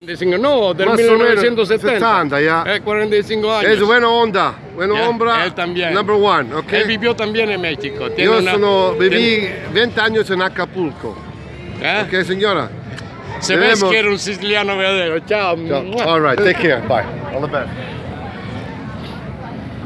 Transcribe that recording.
45, no, del Más 1970. 70, ya. Eh, 45 años. Es buena onda, buena Ya, onda. él también. Number one, ok. Él vivió también en México. Tiene Yo una- sono, tiene- 20 años en Acapulco. ¿Eh? Ok, señora. Se ve que era un siciliano verdadero. Ciao. All right, take care. Bye. All the best.